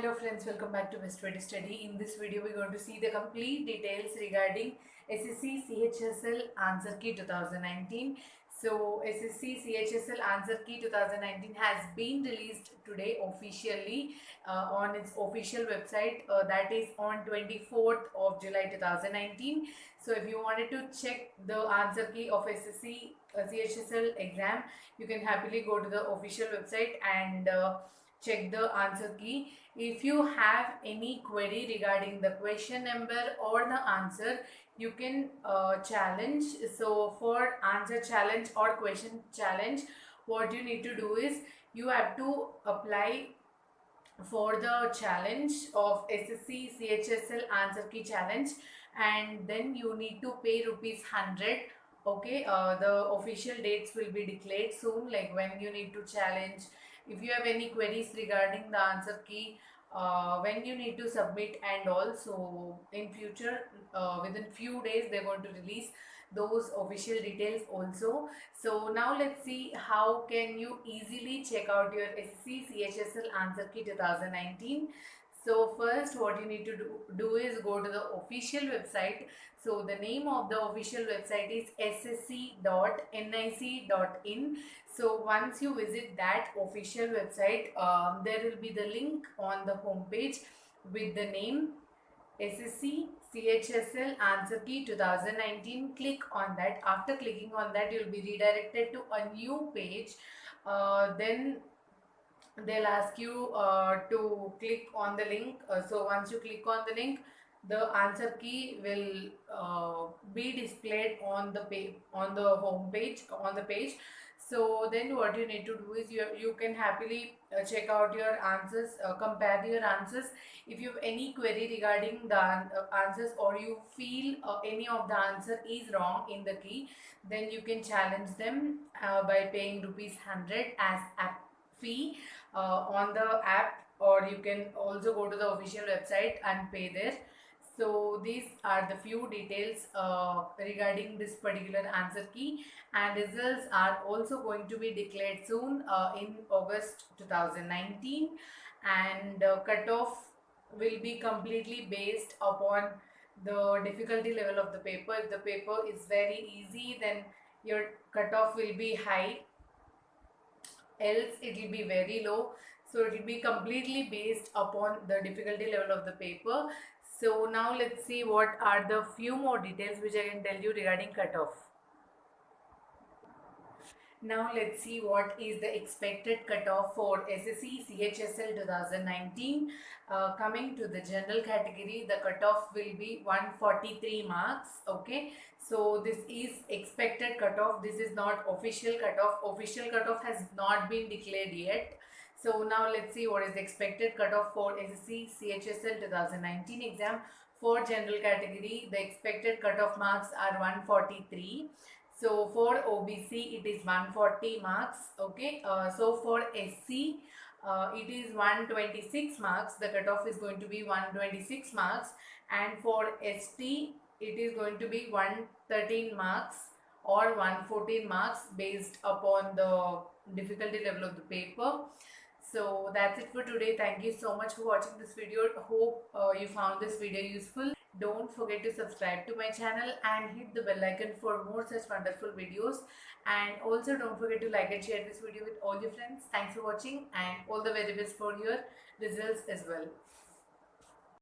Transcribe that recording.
Hello friends, welcome back to Way Study. In this video, we're going to see the complete details regarding SSC CHSL Answer Key 2019. So SSC CHSL Answer Key 2019 has been released today officially uh, on its official website. Uh, that is on 24th of July 2019. So if you wanted to check the answer key of SSC uh, CHSL exam, you can happily go to the official website and uh, check the answer key. If you have any query regarding the question number or the answer, you can uh, challenge. So for answer challenge or question challenge, what you need to do is you have to apply for the challenge of SSC CHSL answer key challenge and then you need to pay rupees 100 okay uh, the official dates will be declared soon like when you need to challenge if you have any queries regarding the answer key uh, when you need to submit and also in future uh, within few days they're going to release those official details also. So now let's see how can you easily check out your SC CHSL answer key 2019 so first what you need to do, do is go to the official website. So the name of the official website is ssc.nic.in so once you visit that official website um, there will be the link on the homepage with the name SSC CHSL answer key 2019 click on that. After clicking on that you will be redirected to a new page. Uh, then they'll ask you uh, to click on the link. Uh, so once you click on the link the answer key will uh, be displayed on the page on the home page on the page. So then what you need to do is you, you can happily uh, check out your answers uh, compare your answers. If you have any query regarding the uh, answers or you feel any of the answer is wrong in the key then you can challenge them by paying rupees 100 as app fee uh, on the app or you can also go to the official website and pay there so these are the few details uh, regarding this particular answer key and results are also going to be declared soon uh, in August 2019 and uh, cutoff will be completely based upon the difficulty level of the paper. If the paper is very easy then your cutoff will be high else it will be very low so it will be completely based upon the difficulty level of the paper so now let's see what are the few more details which I can tell you regarding cutoff. Now let's see what is the expected cutoff for SSC CHSL 2019. Uh, coming to the general category, the cutoff will be 143 marks. Okay, so this is expected cutoff. This is not official cutoff. Official cutoff has not been declared yet. So now let's see what is the expected cutoff for SSC CHSL 2019 exam. For general category, the expected cutoff marks are 143 so for OBC it is 140 marks okay? Uh, so for SC uh, it is 126 marks. The cutoff is going to be 126 marks. And for ST it is going to be 113 marks or 114 marks based upon the difficulty level of the paper. So that's it for today. Thank you so much for watching this video. Hope uh, you found this video useful don't forget to subscribe to my channel and hit the bell icon for more such wonderful videos. And also don't forget to like and share this video with all your friends. Thanks for watching and all the very best for your results as well